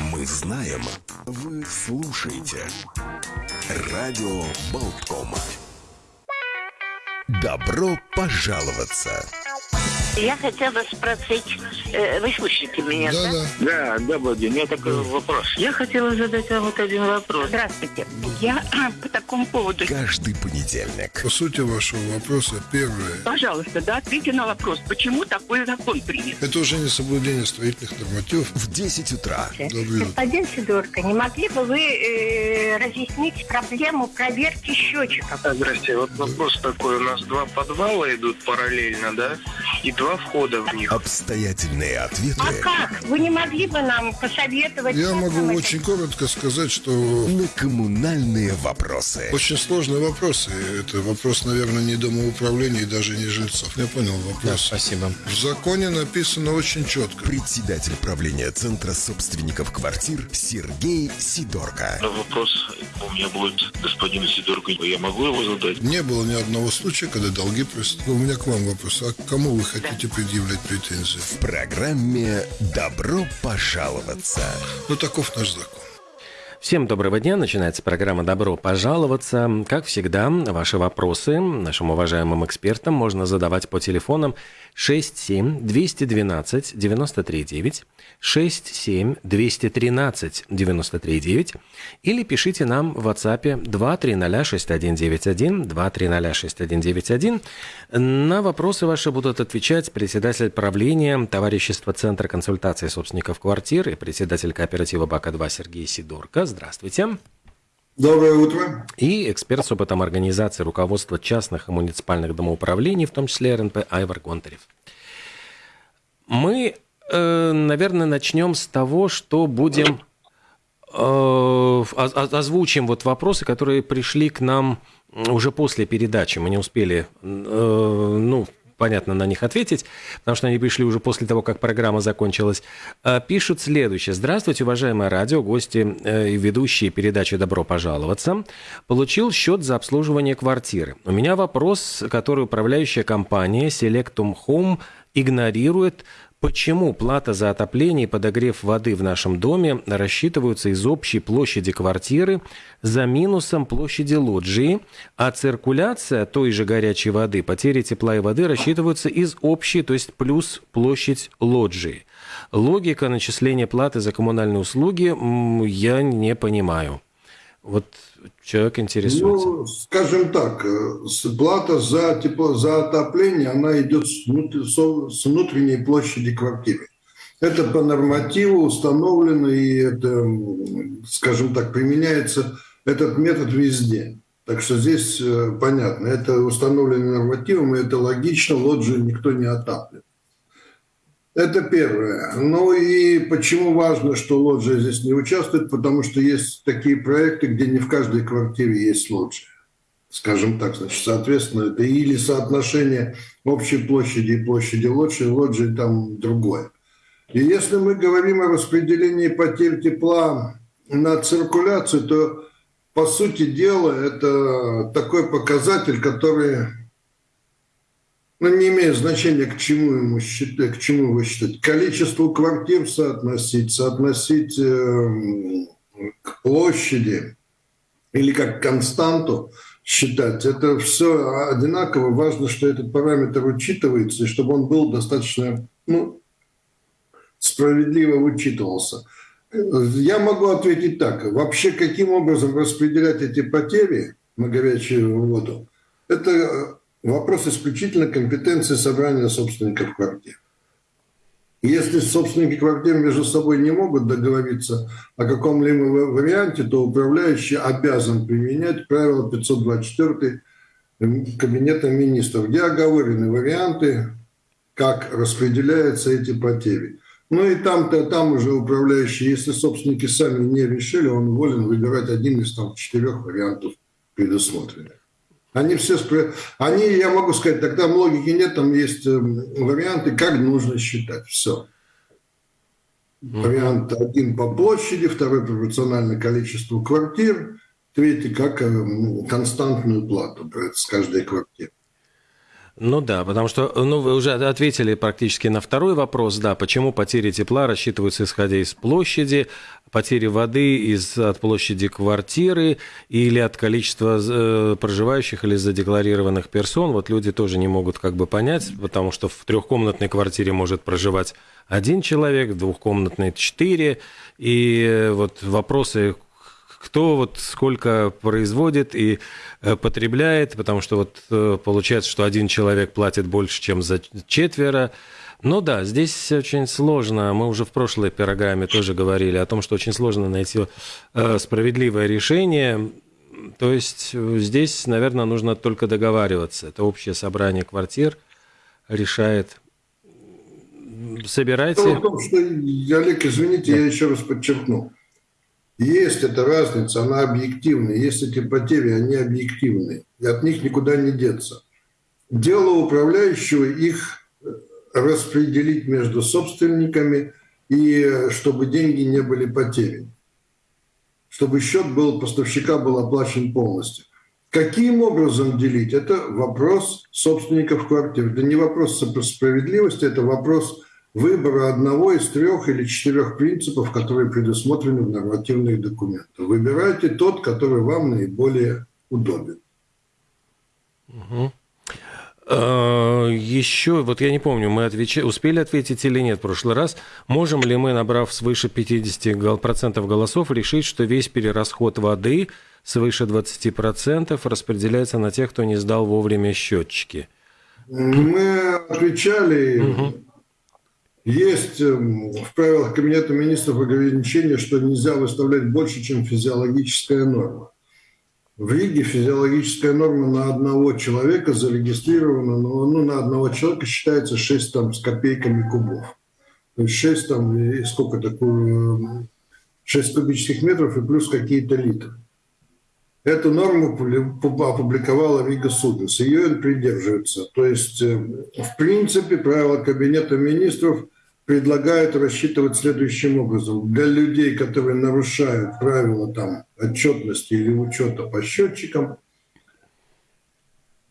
Мы знаем, вы слушаете. Радио Болтком. Добро пожаловаться! Я хотела спросить, э, вы слышите меня, да? Да, Да, да, Владимир, у меня такой вопрос. Я хотела задать вам вот один вопрос. Здравствуйте. Я по такому поводу. Каждый понедельник. По сути вашего вопроса, первое. Пожалуйста, да, ответьте на вопрос, почему такой закон принят? Это уже не соблюдение строительных нормативов. В 10 утра. Добрый. Господин Сидорко, не могли бы вы э, разъяснить проблему проверки счетчиков? Здрасте, вот вопрос такой. У нас два подвала идут параллельно, да? И два входа в них. Обстоятельные ответы А как? Вы не могли бы нам посоветовать? Я могу нам это очень коротко сказать, что на коммунальные вопросы. очень сложные вопросы. Это вопрос, наверное, не домоуправления и даже не жильцов. Я понял вопрос. Спасибо. В законе написано очень четко. Председатель правления Центра собственников квартир Сергей Сидорко. Вопрос у меня будет господину Сидорку. Я могу его задать? Не было ни одного случая, когда долги просто. У меня к вам вопрос. А к кому вы хотите предъявлять претензии? В программе «Добро пожаловаться». Ну, таков наш закон. Всем доброго дня. Начинается программа «Добро пожаловаться». Как всегда, ваши вопросы нашим уважаемым экспертам можно задавать по телефонам 67 212 93 9, 67 213 93 9 или пишите нам в WhatsApp 230 6191 230 6191. На вопросы ваши будут отвечать председатель правления товарищества Центра консультации собственников квартир председатель кооператива БАКа-2 Сергей Сидорко. Здравствуйте. Доброе утро. И эксперт с опытом организации руководства частных и муниципальных домоуправлений, в том числе РНП Айвар Гонтарев. Мы, э, наверное, начнем с того, что будем э, оз- оз- озвучим вот вопросы, которые пришли к нам уже после передачи. Мы не успели, э, ну, понятно, на них ответить, потому что они пришли уже после того, как программа закончилась. Э, Пишут следующее. Здравствуйте, уважаемое радио, гости э, и ведущие передачи «Добро пожаловаться». Получил счет за обслуживание квартиры. У меня вопрос, который управляющая компания Selectum Home игнорирует Почему плата за отопление и подогрев воды в нашем доме рассчитываются из общей площади квартиры за минусом площади лоджии, а циркуляция той же горячей воды, потери тепла и воды рассчитываются из общей, то есть плюс площадь лоджии? Логика начисления платы за коммунальные услуги я не понимаю. Вот человек интересуется. Ну, скажем так, э, плата за тепло, за отопление, она идет с, внут- со- с внутренней площади квартиры. Это по нормативу установлено, и это, скажем так, применяется этот метод везде. Так что здесь э, понятно, это установлено нормативом, и это логично, лоджию никто не отапливает. Это первое. Ну и почему важно, что лоджия здесь не участвует? Потому что есть такие проекты, где не в каждой квартире есть лоджия. Скажем так, значит, соответственно, это или соотношение общей площади и площади лоджии, лоджии там другое. И если мы говорим о распределении потерь тепла на циркуляцию, то, по сути дела, это такой показатель, который ну, не имеет значения, к чему ему считать, к чему его считать. Количество квартир соотносить, соотносить эм, к площади или как константу считать. Это все одинаково. Важно, что этот параметр учитывается, и чтобы он был достаточно ну, справедливо учитывался. Я могу ответить так. Вообще, каким образом распределять эти потери на горячую воду, это вопрос исключительно компетенции собрания собственников квартир. Если собственники квартир между собой не могут договориться о каком-либо варианте, то управляющий обязан применять правило 524 Кабинета министров, где оговорены варианты, как распределяются эти потери. Ну и там-то, там уже управляющий, если собственники сами не решили, он волен выбирать один из там четырех вариантов предусмотренных. Они все, спро- они, я могу сказать, тогда логики нет, там есть э, варианты, как нужно считать. Все. Вариант один по площади, второй пропорционально количеству квартир, третий как э, константную плату с каждой квартиры. Ну да, потому что ну, вы уже ответили практически на второй вопрос, да, почему потери тепла рассчитываются исходя из площади, потери воды из, от площади квартиры или от количества э, проживающих или задекларированных персон. Вот люди тоже не могут как бы понять, потому что в трехкомнатной квартире может проживать один человек, в двухкомнатной четыре. И э, вот вопросы, кто вот сколько производит и э, потребляет, потому что вот э, получается, что один человек платит больше, чем за четверо. Ну да, здесь очень сложно. Мы уже в прошлой программе тоже говорили о том, что очень сложно найти э, справедливое решение. То есть здесь, наверное, нужно только договариваться. Это общее собрание квартир решает. Собирайте. Дело в том, что, Олег, извините, я еще раз подчеркну. Есть эта разница, она объективная. Есть эти потери, они объективные. И от них никуда не деться. Дело управляющего их распределить между собственниками и чтобы деньги не были потеряны. Чтобы счет был, поставщика был оплачен полностью. Каким образом делить? Это вопрос собственников квартир. Это не вопрос справедливости, это вопрос выбора одного из трех или четырех принципов, которые предусмотрены в нормативных документах. Выбирайте тот, который вам наиболее удобен. Угу. Еще, вот я не помню, мы отвеч... успели ответить или нет в прошлый раз. Можем ли мы, набрав свыше 50% голосов, решить, что весь перерасход воды свыше 20% распределяется на тех, кто не сдал вовремя счетчики? Мы отвечали, угу. Есть эм, в правилах Кабинета министров ограничение, что нельзя выставлять больше, чем физиологическая норма. В Риге физиологическая норма на одного человека зарегистрирована, но ну, на одного человека считается 6 там, с копейками кубов. То есть 6 там, и сколько такое, 6 кубических метров и плюс какие-то литры. Эту норму опубликовала Рига Судес. Ее он придерживается. То есть, э, в принципе, правила Кабинета министров предлагают рассчитывать следующим образом. Для людей, которые нарушают правила там, отчетности или учета по счетчикам,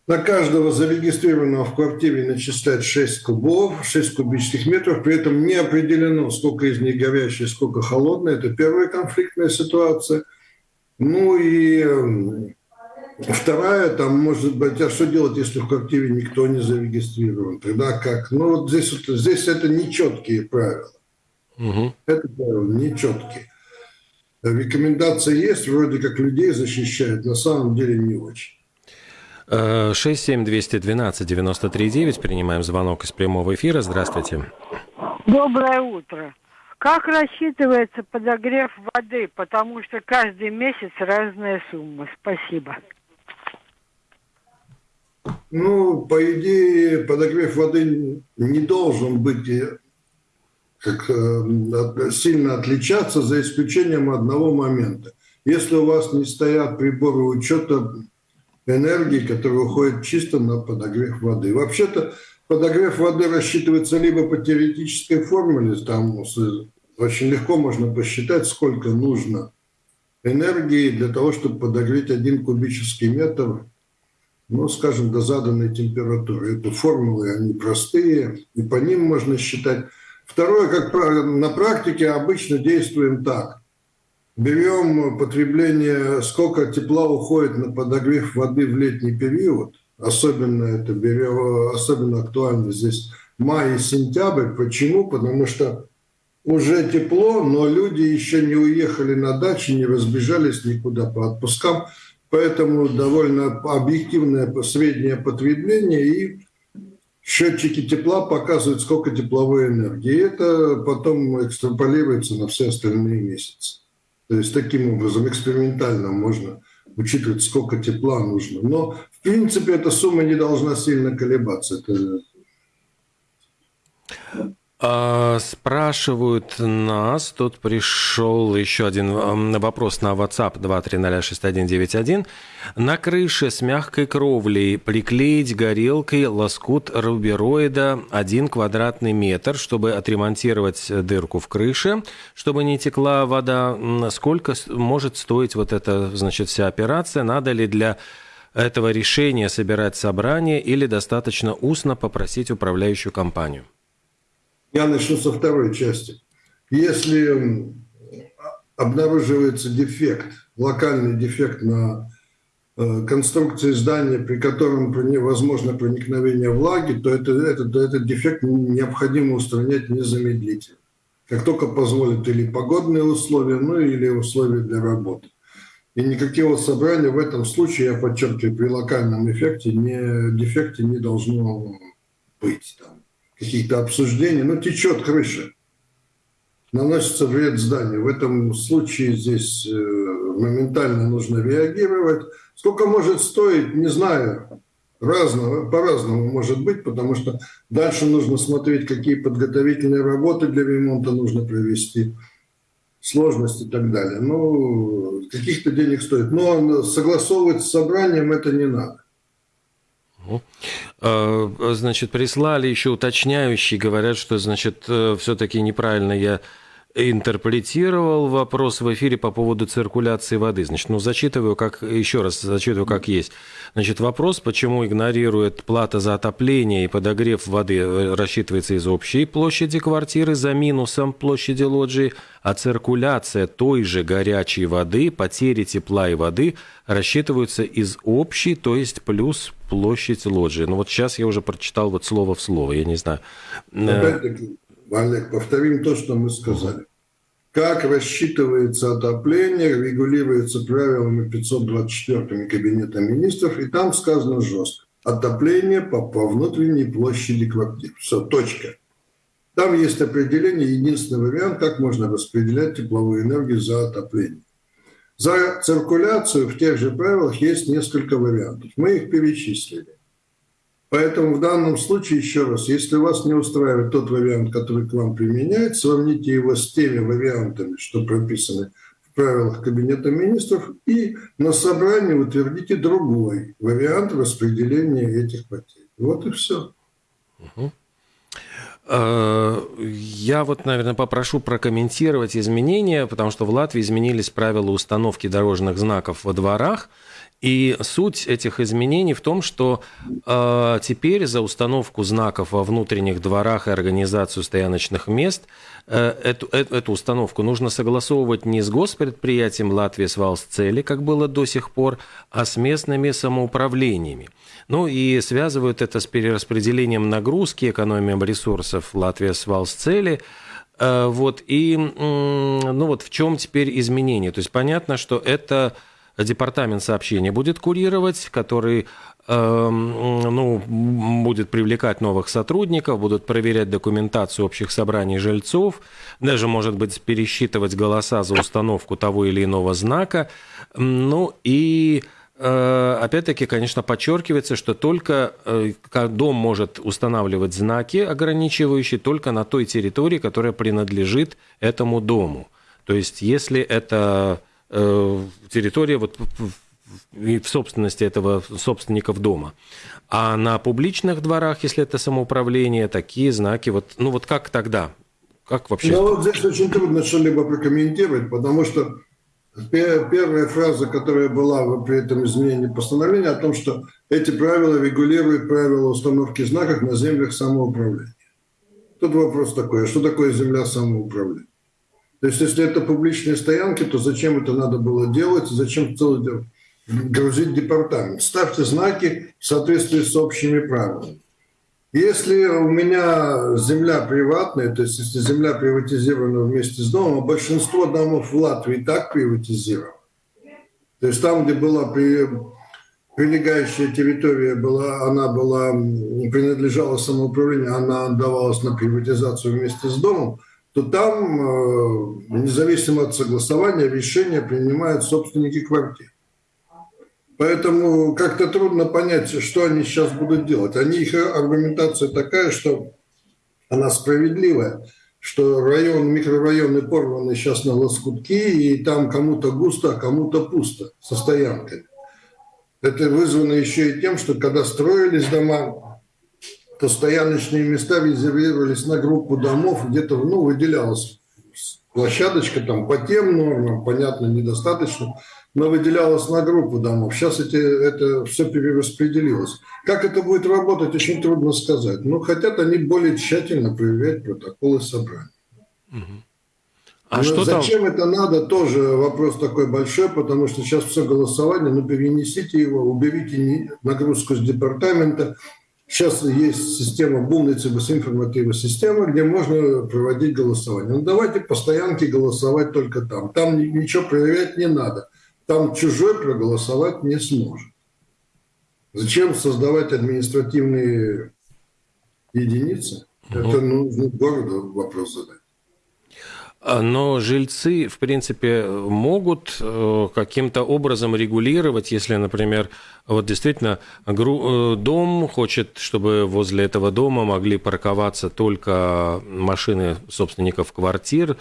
на каждого зарегистрированного в квартире начислять 6 кубов, 6 кубических метров, при этом не определено, сколько из них горящие, сколько холодные. Это первая конфликтная ситуация – ну и вторая, там, может быть, а что делать, если в квартире никто не зарегистрирован? Тогда как? Ну вот здесь, вот, здесь это нечеткие правила. Угу. Это правила нечеткие. Рекомендации есть, вроде как людей защищают, на самом деле не очень. 67212-93-9. Э, Принимаем звонок из прямого эфира. Здравствуйте. Доброе утро. Как рассчитывается подогрев воды? Потому что каждый месяц разная сумма. Спасибо. Ну, по идее, подогрев воды не должен быть э, как, э, сильно отличаться, за исключением одного момента. Если у вас не стоят приборы учета энергии, которые уходят чисто на подогрев воды. Вообще-то Подогрев воды рассчитывается либо по теоретической формуле, там очень легко можно посчитать, сколько нужно энергии для того, чтобы подогреть один кубический метр, ну, скажем, до заданной температуры. Это формулы, они простые, и по ним можно считать. Второе, как на практике обычно действуем так. Берем потребление, сколько тепла уходит на подогрев воды в летний период – Особенно это берем, особенно актуально здесь май и сентябрь. Почему? Потому что уже тепло, но люди еще не уехали на дачи, не разбежались никуда по отпускам. Поэтому довольно объективное среднее потребление и счетчики тепла показывают, сколько тепловой энергии. И это потом экстраполируется на все остальные месяцы. То есть таким образом экспериментально можно учитывать, сколько тепла нужно. Но, в принципе, эта сумма не должна сильно колебаться. Это... А, спрашивают нас, тут пришел еще один вопрос на WhatsApp 2306191. На крыше с мягкой кровлей приклеить горелкой лоскут рубероида 1 квадратный метр, чтобы отремонтировать дырку в крыше, чтобы не текла вода. Сколько может стоить вот эта, значит, вся операция? Надо ли для этого решения собирать собрание или достаточно устно попросить управляющую компанию? Я начну со второй части. Если обнаруживается дефект, локальный дефект на э, конструкции здания, при котором возможно проникновение влаги, то это, этот, этот дефект необходимо устранять незамедлительно. Как только позволят или погодные условия, ну или условия для работы. И никакого собрания в этом случае, я подчеркиваю, при локальном эффекте, не, дефекте не должно быть. Там каких-то обсуждений. Ну, течет крыша наносится вред зданию. В этом случае здесь э, моментально нужно реагировать. Сколько может стоить, не знаю. Разного, по-разному может быть, потому что дальше нужно смотреть, какие подготовительные работы для ремонта нужно провести, сложности и так далее. Ну, каких-то денег стоит. Но согласовывать с собранием это не надо. А, значит, прислали еще уточняющие, говорят, что, значит, э, все-таки неправильно я интерпретировал вопрос в эфире по поводу циркуляции воды. Значит, ну, зачитываю как, еще раз зачитываю как есть. Значит, вопрос, почему игнорирует плата за отопление и подогрев воды э, рассчитывается из общей площади квартиры за минусом площади лоджии, а циркуляция той же горячей воды, потери тепла и воды рассчитываются из общей, то есть плюс площадь лоджии. Ну, вот сейчас я уже прочитал вот слово в слово, я не знаю. Опять-таки, Олег, повторим то, что мы сказали. Как рассчитывается отопление, регулируется правилами 524 Кабинета министров, и там сказано жестко. Отопление по, по внутренней площади квартир. Все, точка. Там есть определение, единственный вариант, как можно распределять тепловую энергию за отопление. За циркуляцию в тех же правилах есть несколько вариантов. Мы их перечислили. Поэтому в данном случае, еще раз, если вас не устраивает тот вариант, который к вам применяется, сравните его с теми вариантами, что прописаны в правилах Кабинета министров, и на собрании утвердите другой вариант распределения этих потерь. Вот и все. Я вот, наверное, попрошу прокомментировать изменения, потому что в Латвии изменились правила установки дорожных знаков во дворах – и суть этих изменений в том, что э, теперь за установку знаков во внутренних дворах и организацию стояночных мест э, эту, эту, эту установку нужно согласовывать не с госпредприятием Латвии Свалсцели, как было до сих пор, а с местными самоуправлениями. Ну и связывают это с перераспределением нагрузки, экономией ресурсов Латвии Свалсцели. Э, вот, и ну вот в чем теперь изменение? То есть понятно, что это департамент сообщения будет курировать, который эм, ну, будет привлекать новых сотрудников, будут проверять документацию общих собраний жильцов, даже, может быть, пересчитывать голоса за установку того или иного знака. Ну и э, опять-таки, конечно, подчеркивается, что только э, дом может устанавливать знаки, ограничивающие только на той территории, которая принадлежит этому дому. То есть, если это территория вот в собственности этого собственников дома. А на публичных дворах, если это самоуправление, такие знаки, вот, ну вот как тогда? Как вообще? Ну вот здесь очень трудно что-либо прокомментировать, потому что первая фраза, которая была при этом изменении постановления, о том, что эти правила регулируют правила установки знаков на землях самоуправления. Тут вопрос такой, а что такое земля самоуправления? То есть, если это публичные стоянки, то зачем это надо было делать, зачем целый грузить департамент? Ставьте знаки в соответствии с общими правилами. Если у меня земля приватная, то есть если земля приватизирована вместе с домом, а большинство домов в Латвии так приватизировано. То есть там, где была при, прилегающая территория, была, она была, принадлежала самоуправлению, она отдавалась на приватизацию вместе с домом, то там, э, независимо от согласования, решения принимают собственники квартир. Поэтому как-то трудно понять, что они сейчас будут делать. Они, их аргументация такая, что она справедливая, что район, микрорайоны порваны сейчас на лоскутки, и там кому-то густо, а кому-то пусто со стоянками. Это вызвано еще и тем, что когда строились дома, то стояночные места резервировались на группу домов, где-то ну, выделялась площадочка там по тем нормам, понятно, недостаточно, но выделялась на группу домов. Сейчас эти, это все перераспределилось. Как это будет работать, очень трудно сказать. Но хотят они более тщательно проверять протоколы собрания. А Но что там? зачем это надо, тоже вопрос такой большой, потому что сейчас все голосование, ну перенесите его, уберите нагрузку с департамента. Сейчас есть система Бумницы информативная система, где можно проводить голосование. Ну давайте по стоянке голосовать только там. Там ни- ничего проверять не надо. Там чужой проголосовать не сможет. Зачем создавать административные единицы? Это нужно городу вопрос задать. А, Но жильцы, в принципе, могут э, каким-то образом регулировать, если, например, вот действительно э, дом хочет, чтобы возле этого дома могли парковаться только машины собственников квартир.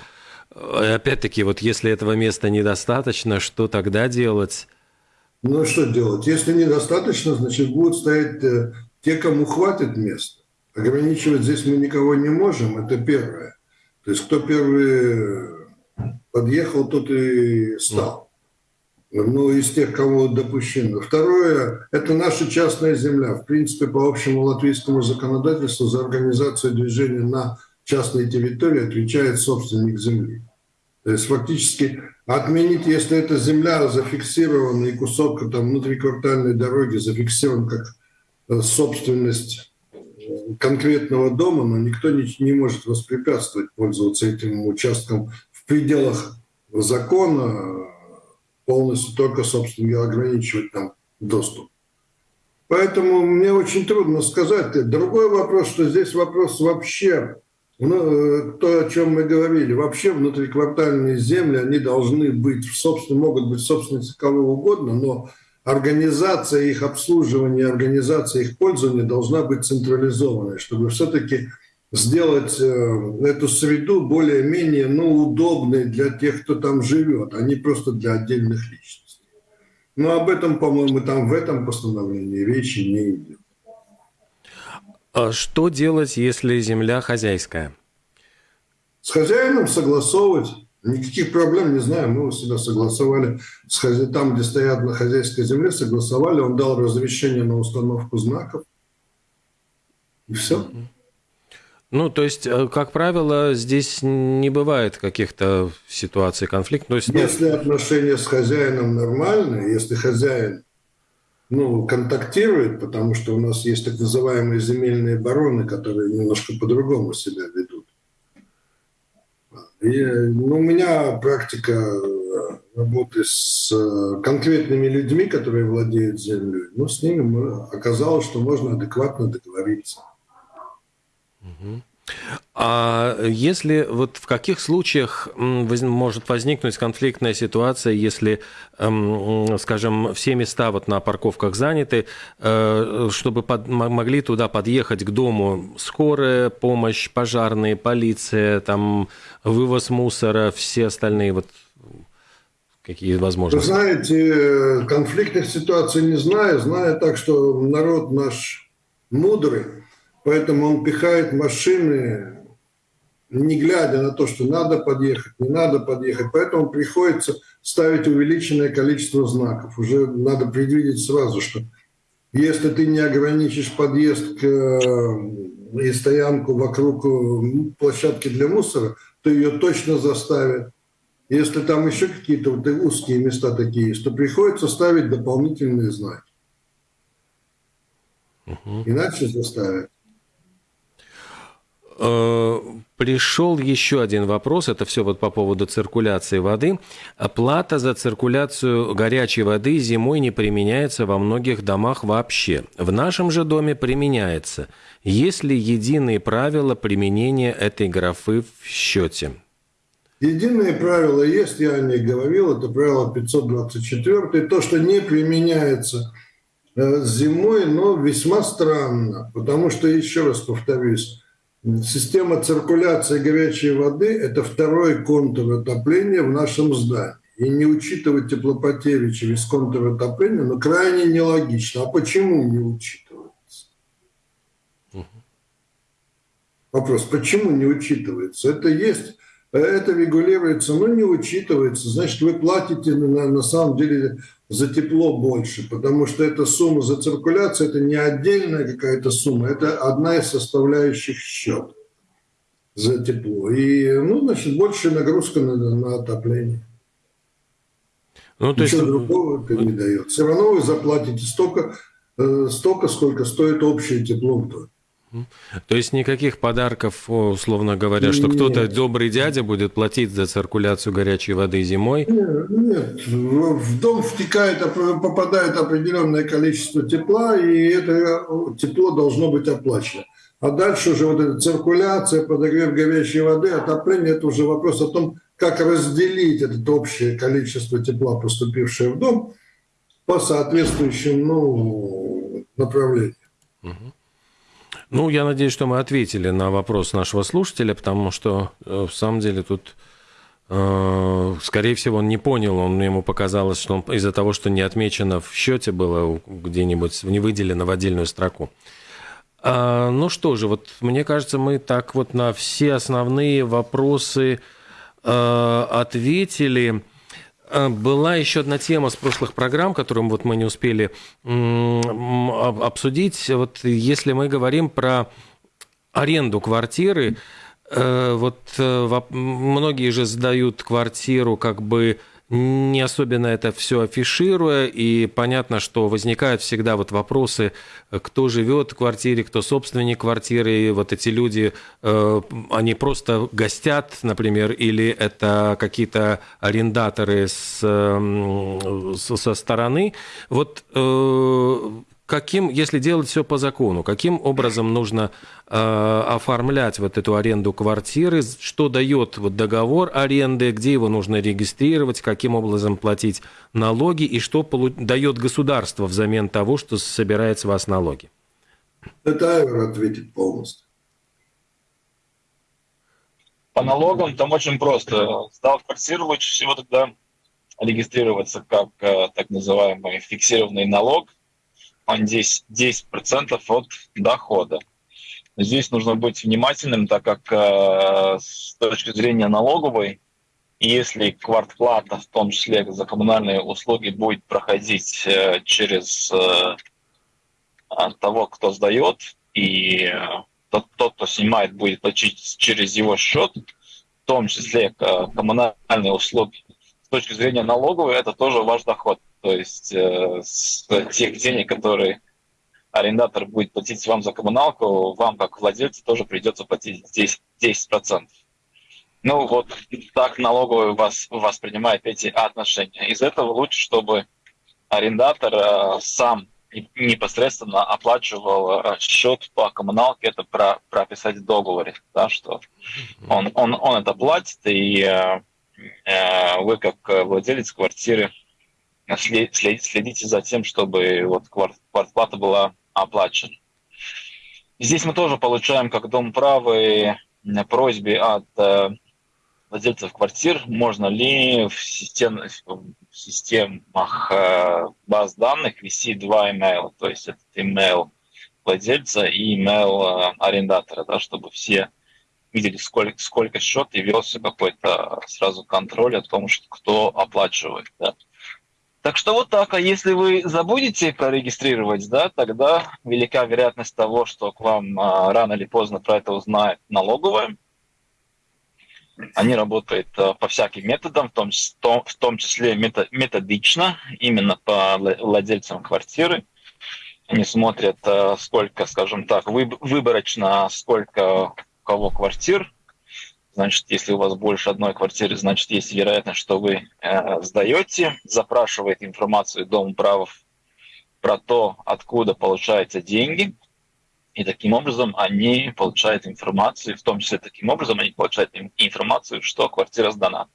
Э, Опять-таки, вот если этого места недостаточно, что тогда делать? Ну, что делать? Если недостаточно, значит, будут стоять те, кому хватит места. Ограничивать здесь мы никого не можем, это первое. То есть, кто первый подъехал, тот и стал. Ну, из тех, кого допущено. Второе, это наша частная земля. В принципе, по общему латвийскому законодательству за организацию движения на частной территории отвечает собственник земли. То есть фактически отменить, если эта земля зафиксирована и кусок там внутриквартальной дороги зафиксирован как э, собственность э, конкретного дома, но никто не, не может воспрепятствовать пользоваться этим участком в пределах закона, полностью только собственники ограничивать там доступ. Поэтому мне очень трудно сказать. Другой вопрос, что здесь вопрос вообще ну, э, то, о чем мы говорили, вообще внутриквартальные земли, они должны быть, в собственно, могут быть собственностью кого угодно, но организация их обслуживания, организация их пользования должна быть централизованной, чтобы все-таки сделать э, эту среду более-менее ну, удобной для тех, кто там живет, а не просто для отдельных личностей. Но об этом, по-моему, там в этом постановлении речи не идет. А Что делать, если земля хозяйская? С хозяином согласовывать. Никаких проблем не знаю. Мы у себя согласовали там, где стоят на хозяйской земле, согласовали. Он дал разрешение на установку знаков. И все. Ну, то есть, э, как правило, здесь не бывает каких-то ситуаций конфликта. То есть, ну, Если отношения с хозяином нормальные, если хозяин ну, контактирует, потому что у нас есть так называемые земельные бароны, которые немножко по-другому себя ведут. И, ну, у меня практика э, работы с э, конкретными людьми, которые владеют землей. Ну, с ними оказалось, что можно адекватно договориться. А если вот в каких случаях может возникнуть конфликтная ситуация, если, эм, скажем, все места вот на парковках заняты, э, чтобы под- могли туда подъехать к дому скорая помощь, пожарные, полиция, там вывоз мусора, все остальные вот какие Вы возможности? знаете, э, конфликтных ситуаций не знаю. Знаю так, что народ наш мудрый, поэтому он пихает машины, не глядя на то, что надо подъехать, не надо подъехать. Поэтому приходится ставить увеличенное количество знаков. Уже надо предвидеть сразу, что если ты не ограничишь подъезд к, э, и стоянку вокруг э, площадки для мусора, то ее точно заставят. Если там еще какие-то вот узкие места такие есть, то приходится ставить дополнительные знаки. Иначе заставят. Э, Пришел еще один вопрос, это все вот по поводу циркуляции воды. Плата за циркуляцию горячей воды зимой не применяется во многих домах вообще. В нашем же доме применяется. Есть ли единые правила применения этой графы в счете? Единые правила есть, я о них говорил, это правило 524, то, что не применяется э, зимой, но весьма странно, потому что, еще раз повторюсь, система циркуляции горячей воды – это второй контур отопления в нашем здании. И не учитывать теплопотери через контур отопления, ну, крайне нелогично. А почему не учитывается? Вопрос, почему не учитывается? Это есть это регулируется, но не учитывается. Значит, вы платите на, на самом деле за тепло больше, потому что эта сумма за циркуляцию, это не отдельная какая-то сумма, это одна из составляющих счета. за тепло. И, ну, значит, большая нагрузка на, на отопление. Ну, то Ничего есть... другого это не дает. Все равно вы заплатите столько, э, столько, сколько стоит общее тепло в доме. То есть никаких подарков, условно говоря, что кто-то добрый дядя будет платить за циркуляцию горячей воды зимой? Нет, нет. в дом втекает, попадает определенное количество тепла, и это тепло должно быть оплачено. А дальше уже вот эта циркуляция, подогрев горячей воды, отопление, это уже вопрос о том, как разделить это общее количество тепла, поступившее в дом, по соответствующим ну, направлениям. Ну, я надеюсь, что мы ответили на вопрос нашего слушателя, потому что, э, в самом деле, тут, э, скорее всего, он не понял, он, ему показалось, что из-за того, что не отмечено в счете было где-нибудь, не выделено в отдельную строку. А, ну что же, вот мне кажется, мы так вот на все основные вопросы э, ответили. Э, была еще одна тема с прошлых программ, которую вот мы не успели обсудить. Вот если мы говорим про аренду квартиры, э, вот э, многие же сдают квартиру как бы не особенно это все афишируя, и понятно, что возникают всегда вот вопросы, кто живет в квартире, кто собственник квартиры, и вот эти люди, э, они просто гостят, например, или это какие-то арендаторы с, со стороны. Вот э, каким, если делать все по закону, каким образом нужно э, оформлять вот эту аренду квартиры, что дает вот договор аренды, где его нужно регистрировать, каким образом платить налоги и что полу- дает государство взамен того, что собирает с вас налоги? Это Айвер ответит полностью. По налогам там очень просто. Сдав квартиру, лучше всего тогда регистрироваться как э, так называемый фиксированный налог – он 10%, 10% от дохода. Здесь нужно быть внимательным, так как э, с точки зрения налоговой, если квартплата, в том числе за коммунальные услуги, будет проходить э, через э, того, кто сдает, и э, тот, тот, кто снимает, будет платить через его счет, в том числе э, коммунальные услуги, с точки зрения налоговой, это тоже ваш доход. То есть э, с тех денег, которые арендатор будет платить вам за коммуналку, вам, как владельцу, тоже придется платить 10%. 10%. Ну вот так налоговый вас воспринимает эти отношения. Из этого лучше, чтобы арендатор э, сам непосредственно оплачивал э, счет по коммуналке, это про, прописать в договоре, да, что он, он, он это платит, и э, э вы как владелец квартиры следите за тем, чтобы вот квартплата была оплачена. Здесь мы тоже получаем, как Дом правы, просьбе от э, владельцев квартир, можно ли в, систем, в системах э, баз данных вести два имейла, то есть это имейл владельца и имейл э, арендатора, да, чтобы все видели, сколько, сколько счет и велся какой-то сразу контроль о том, что кто оплачивает. Да. Так что вот так. А если вы забудете прорегистрировать, да, тогда велика вероятность того, что к вам а, рано или поздно про это узнает налоговая. Они работают а, по всяким методам, в том, в том числе методично, именно по владельцам квартиры. Они смотрят, а, сколько, скажем так, выборочно, сколько у кого квартир, Значит, если у вас больше одной квартиры, значит, есть вероятность, что вы э, сдаете, запрашивает информацию Дом правов про то, откуда получаются деньги, и таким образом они получают информацию, в том числе таким образом они получают информацию, что квартира сдана.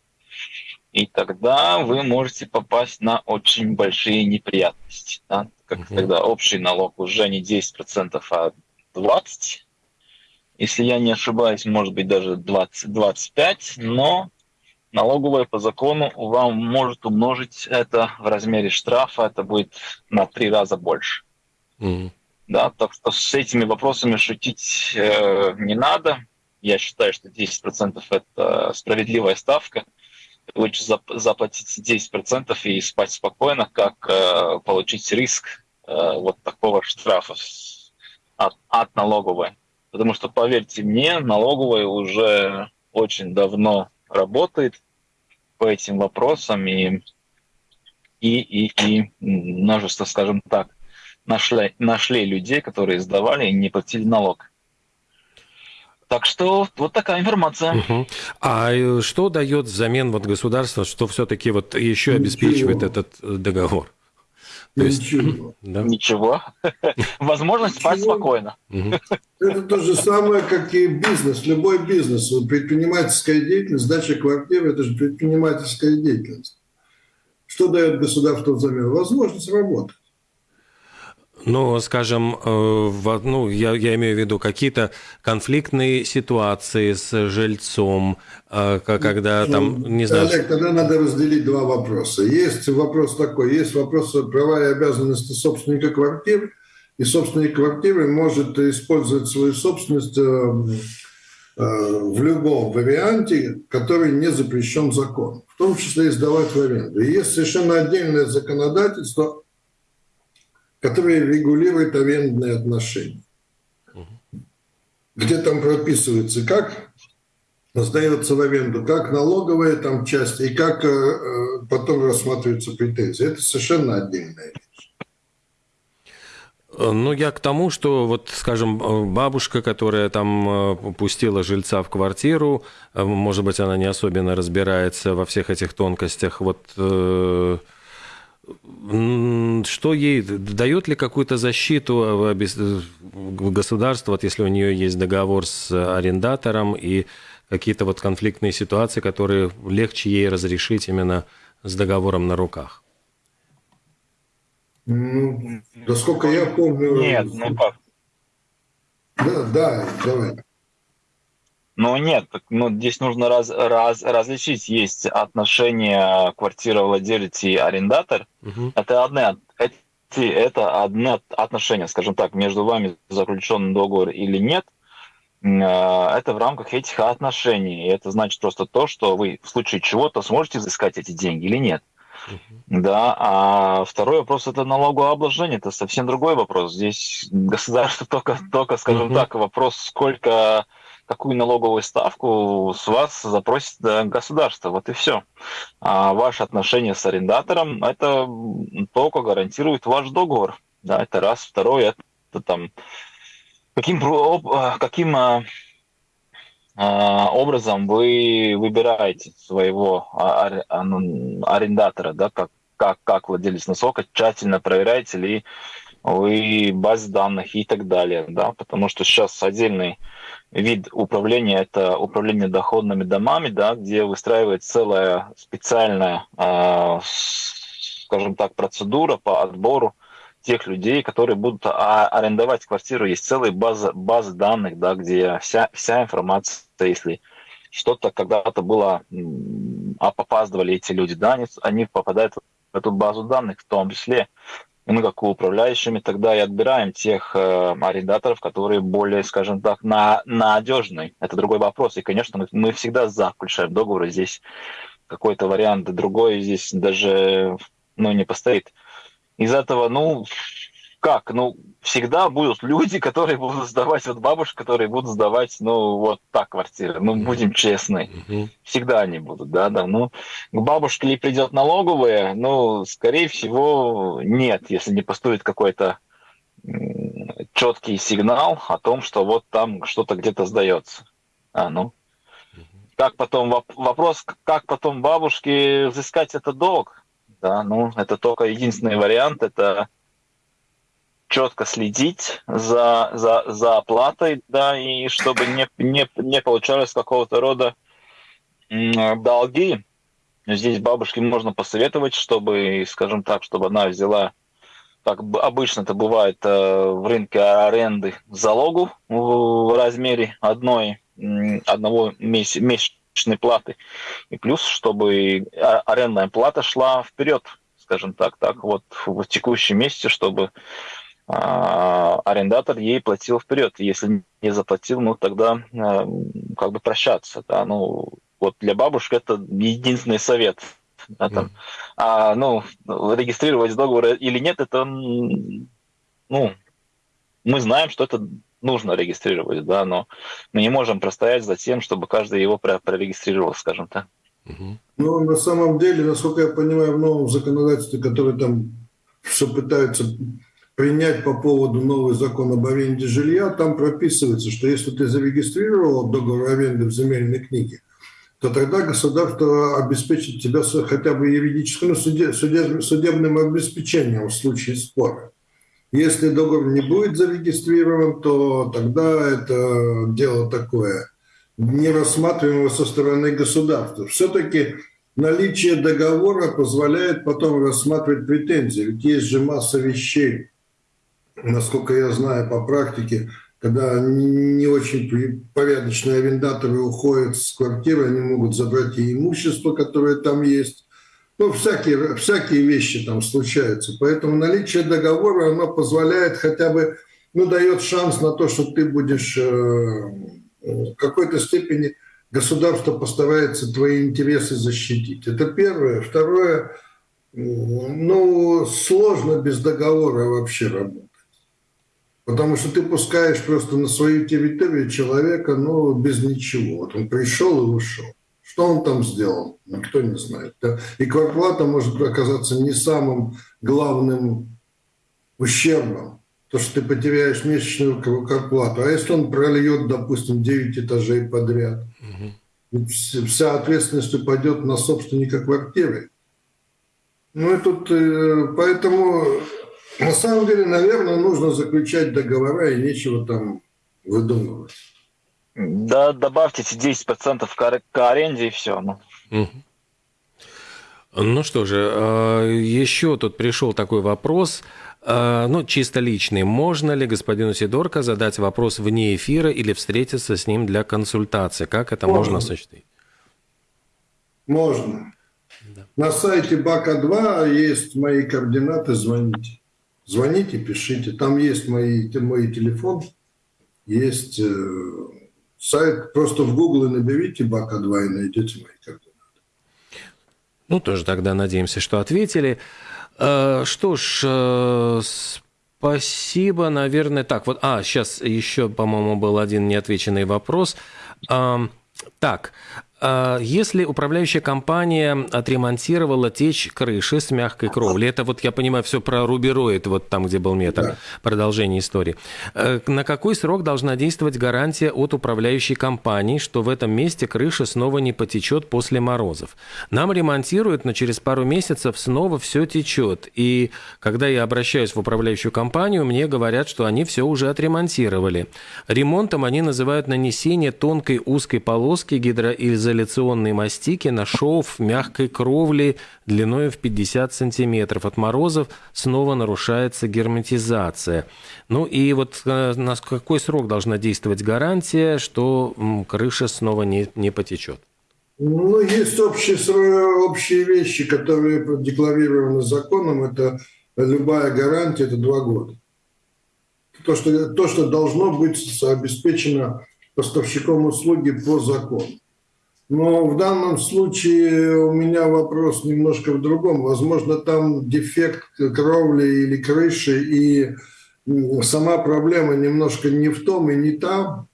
И тогда вы можете попасть на очень большие неприятности. Да? Как угу. тогда общий налог уже не 10%, а 20%, если я не ошибаюсь, может быть даже 20-25, но налоговая по закону вам может умножить это в размере штрафа, это будет на три раза больше. Mm-hmm. Да, так что с этими вопросами шутить э, не надо. Я считаю, что 10% это справедливая ставка. Лучше зап- заплатить 10% и спать спокойно, как э, получить риск э, вот такого штрафа от, от налоговой. Потому что, поверьте мне, налоговая уже очень давно работает по этим вопросам и, и, и, и множество, скажем так, нашли, нашли людей, которые сдавали и не платили налог. Так что вот такая информация. Угу. А э, что дает взамен вот государство, что все-таки вот еще обеспечивает Ничего. этот э, договор? То есть, Ничего. Да? Ничего. Возможность спать спокойно. Это то же самое, как и бизнес, любой бизнес. Предпринимательская деятельность, сдача квартиры – это же предпринимательская деятельность. Что дает государство взамен? Возможность работать. Ну, скажем, э, ну, я, я имею в виду какие-то конфликтные ситуации с жильцом, э, когда там, ну, не знаю... Олег, тогда надо разделить два вопроса. Есть вопрос такой, есть вопрос права и обязанности собственника квартиры, и собственник квартиры может использовать свою собственность э, в любом варианте, который не запрещен законом, в том числе и сдавать в аренду. И есть совершенно отдельное законодательство который регулирует арендные отношения. Где там прописывается, как сдается в аренду, как налоговая там часть и как э, э потом рассматриваются претензии. Это совершенно отдельная вещь. Ну, я к тому, что вот, скажем, бабушка, которая там э, пустила жильца в квартиру, э, может быть, она не особенно разбирается во всех этих тонкостях. Вот что ей дает ли какую-то защиту э, э, государство, вот если у нее есть договор с арендатором и какие-то вот конфликтные ситуации, которые легче ей разрешить именно с договором на руках? Ну, насколько я помню... Нет, ну как? Да, да, давай. Ну нет, ну, здесь нужно раз, раз, различить. Есть отношения квартировладелец и арендатор. Угу. Это одно, эти, это одно отношение, скажем так, между вами заключен договор или нет. А, это в рамках этих отношений. И это значит просто то, что вы в случае чего-то сможете взыскать эти деньги или нет. Uh-huh. Да, а второй вопрос это налогообложение, это совсем другой вопрос. Здесь государство только, только скажем uh-huh. так, вопрос, сколько какую налоговую ставку с вас запросит государство. Вот и все. А ваши отношения с арендатором – это только гарантирует ваш договор. Да, это раз. Второе – это там каким, каким а, а, образом вы выбираете своего ну, арендатора, да, как, как, как владелец, насколько тщательно проверяете ли вы баз данных и так далее, да, потому что сейчас отдельный вид управления это управление доходными домами, да, где выстраивается целая специальная, э, скажем так, процедура по отбору тех людей, которые будут арендовать квартиру. Есть целая база, база данных, да, где вся, вся информация, если что-то когда-то было, опаздывали эти люди, да, они, они попадают в эту базу данных, в том числе и мы как управляющими тогда и отбираем тех э, арендаторов, которые более, скажем так, на, надежные. Это другой вопрос. И, конечно, мы, мы всегда за включаем договоры. Здесь какой-то вариант другой здесь даже ну, не постоит. Из этого, ну, как? Ну, всегда будут люди, которые будут сдавать, вот бабушки, которые будут сдавать, ну, вот так квартиры. Ну, будем честны. Всегда они будут, да, да. Ну, к бабушке ли придет налоговая? Ну, скорее всего, нет, если не поступит какой-то четкий сигнал о том, что вот там что-то где-то сдается. А, ну. Как потом, вопрос, как потом бабушке взыскать этот долг? Да, ну, это только единственный вариант, это четко следить за, за, за оплатой, да, и чтобы не, не, не получалось какого-то рода долги. Здесь бабушке можно посоветовать, чтобы, скажем так, чтобы она взяла, как обычно это бывает э, в рынке аренды, залогу в размере одной, одного месячной платы. И плюс, чтобы арендная плата шла вперед, скажем так, так вот в текущем месяце, чтобы а, арендатор ей платил вперед. Если не заплатил, ну тогда а, как бы прощаться. Да? Ну, вот для бабушек это единственный совет. Да, там. Mm. А, ну, регистрировать договор или нет, это, ну, мы знаем, что это нужно регистрировать, да, но мы не можем простоять за тем, чтобы каждый его прорегистрировал, скажем так. Ну, на самом деле, насколько я понимаю, в новом законодательстве, которое там все пытаются принять по поводу новый закон об аренде жилья, там прописывается, что если ты зарегистрировал договор аренды в земельной книге, то тогда государство обеспечит тебя хотя бы юридическим, ну, суде, суде, судебным обеспечением в случае спора. Если договор не будет зарегистрирован, то тогда это дело такое, не рассматриваемое со стороны государства. Все-таки наличие договора позволяет потом рассматривать претензии. Ведь есть же масса вещей, насколько я знаю по практике, когда не очень порядочные арендаторы уходят с квартиры, они могут забрать и имущество, которое там есть. Ну, всякие, всякие вещи там случаются. Поэтому наличие договора, оно позволяет хотя бы, ну, дает шанс на то, что ты будешь э, в какой-то степени государство постарается твои интересы защитить. Это первое. Второе, ну, сложно без договора вообще работать. Потому что ты пускаешь просто на свою территорию человека, ну, без ничего. Вот он пришел и ушел. Что он там сделал, никто не знает. И квартплата может оказаться не самым главным ущербом, то, что ты потеряешь месячную квартплату. А если он прольет, допустим, 9 этажей подряд, угу. вся ответственность упадет на собственника квартиры. Ну и тут, э, поэтому на самом деле, наверное, нужно заключать договора и нечего там выдумывать. Да, добавьте эти 10% к, к аренде и все. Ну. ну что же, а, еще тут пришел такой вопрос, а, ну, чисто личный. Можно ли господину Сидорко задать вопрос вне эфира или встретиться с ним для консультации? Как это можно, можно осуществить? Можно. Да. На сайте БАКа-2 есть мои координаты, звоните. Звоните, пишите. Там есть мои, мой телефон, есть э, сайт. Просто в Google наберите БАКа-2 и найдете мои координаты. Ну, тоже тогда надеемся, что ответили. Э, что ж, э, спасибо, наверное. Так, вот, а, сейчас еще, по-моему, был один неотвеченный вопрос. Так, а если управляющая компания отремонтировала течь крыши с мягкой кровли, это вот, я понимаю, все про рубероид, вот там, где был метр, да. продолжение истории. Э, на какой срок должна действовать гарантия от управляющей компании, что в этом месте крыша снова не потечет после морозов? Нам ремонтируют, но через пару месяцев снова все течет. И когда я обращаюсь в управляющую компанию, мне говорят, что они все уже отремонтировали. Ремонтом они называют нанесение тонкой узкой полоски гидроизоляции изоляционной мастики на шов мягкой кровли длиной в 50 сантиметров. От морозов снова нарушается герметизация. Ну и вот э, на какой срок должна действовать гарантия, что крыша снова не, не потечет? Ну, есть общие, общие вещи, которые декларированы законом. Это любая гарантия, это два года. То, что, то, что должно быть обеспечено поставщиком услуги по закону. Но в данном случае у меня вопрос немножко в другом. Возможно, там дефект кровли или крыши, и сама проблема немножко не в том и не там.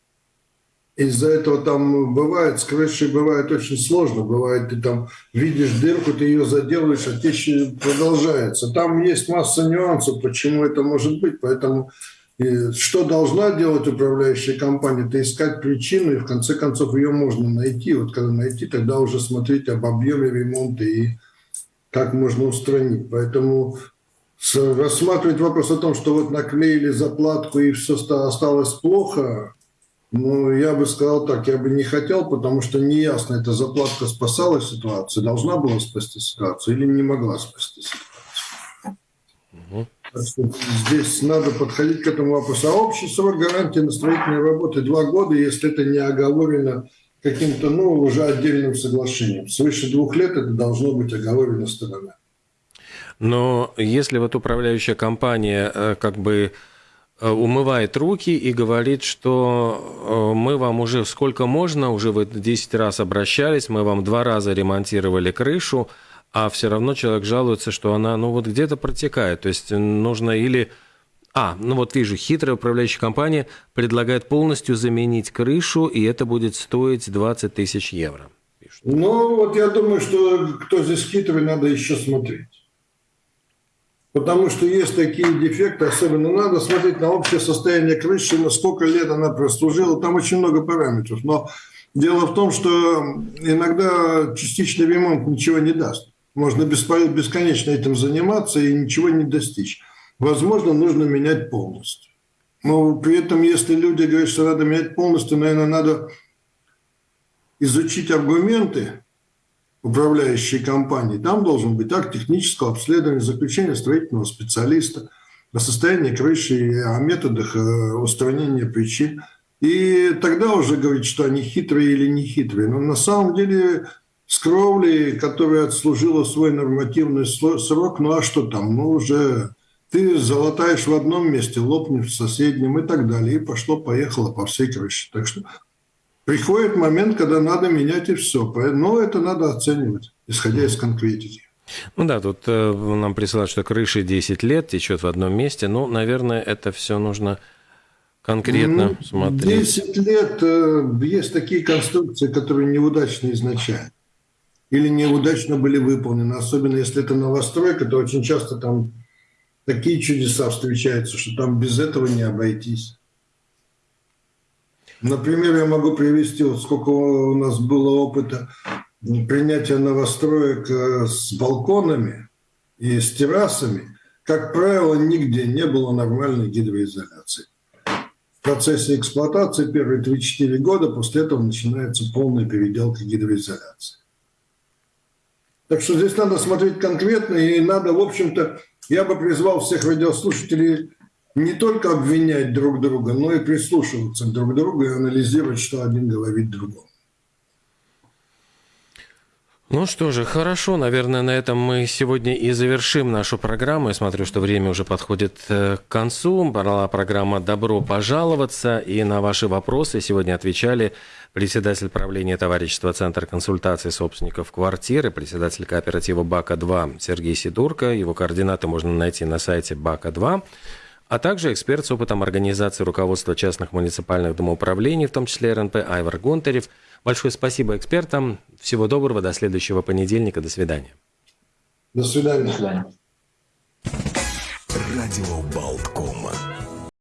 Из-за этого там бывает, с крышей бывает очень сложно. Бывает, ты там видишь дырку, ты ее заделаешь, а течь продолжается. Там есть масса нюансов, почему это может быть. Поэтому и что должна делать управляющая компания? Это искать причину, и в конце концов ее можно найти. Вот когда найти, тогда уже смотреть об объеме ремонта и как можно устранить. Поэтому рассматривать вопрос о том, что вот наклеили заплатку и все осталось плохо, ну, я бы сказал так, я бы не хотел, потому что неясно, эта заплатка спасала ситуацию, должна была спасти ситуацию или не могла спасти ситуацию. Угу. Здесь надо подходить к этому вопросу. А общий срок гарантии на строительной работы два года, если это не оговорено каким-то, ну, уже отдельным соглашением. Свыше двух лет это должно быть оговорено сторонами. Но если вот управляющая компания э, как бы э, умывает руки и говорит, что э, мы вам уже сколько можно, уже вы 10 раз обращались, мы вам два раза ремонтировали крышу, а все равно человек жалуется, что она, ну вот где-то протекает. То есть нужно или А, ну вот вижу, хитрая управляющая компания предлагает полностью заменить крышу, и это будет стоить 20 тысяч евро. Пишут. Ну, вот я думаю, что кто здесь хитрый, надо еще смотреть. Потому что есть такие дефекты, особенно надо смотреть на общее состояние крыши, на сколько лет она прослужила, там очень много параметров. Но дело в том, что иногда частичный ремонт ничего не даст. Можно бесконечно этим заниматься и ничего не достичь. Возможно, нужно менять полностью. Но при этом, если люди говорят, что надо менять полностью, наверное, надо изучить аргументы управляющей компании. Там должен быть акт технического обследования, заключение строительного специалиста о состоянии крыши о методах э, устранения причин. И тогда уже говорить, что они хитрые или не хитрые. Но на самом деле с кровлей, которая отслужила свой нормативный срок, ну а что там, ну уже ты залатаешь в одном месте, лопнешь в соседнем и так далее. И пошло-поехало по всей крыше. Так что приходит момент, когда надо менять и все. Но это надо оценивать, исходя из конкретики. Ну да, тут э, нам присылают, что крыша 10 лет течет в одном месте. Ну, наверное, это все нужно конкретно ну, смотреть. 10 лет э, есть такие конструкции, которые неудачны изначально или неудачно были выполнены. Особенно если это новостройка, то очень часто там такие чудеса встречаются, что там без этого не обойтись. Например, я могу привести, вот сколько у нас было опыта принятия новостроек э, с балконами и с террасами. Как правило, нигде не было нормальной гидроизоляции. В процессе эксплуатации первые 3-4 года после этого начинается полная переделка гидроизоляции. Так что здесь надо смотреть конкретно, и надо, в общем-то, я бы призвал всех радиослушателей не только обвинять друг друга, но и прислушиваться друг к другу и анализировать, что один говорит другому. Ну что же, хорошо, наверное, на этом мы сегодня и завершим нашу программу. Я смотрю, что время уже подходит э, к концу. Была программа «Добро пожаловаться», и на ваши вопросы сегодня отвечали председатель правления товарищества Центр консультации собственников квартиры, председатель кооператива «Бака-2» Сергей Сидурко. Его координаты можно найти на сайте «Бака-2» а также эксперт с опытом организации руководства частных муниципальных домоуправлений, в том числе РНП Айвар Гонтарев. Большое спасибо экспертам. Всего доброго, до следующего понедельника. До свидания. До свидания. До свидания. Радио.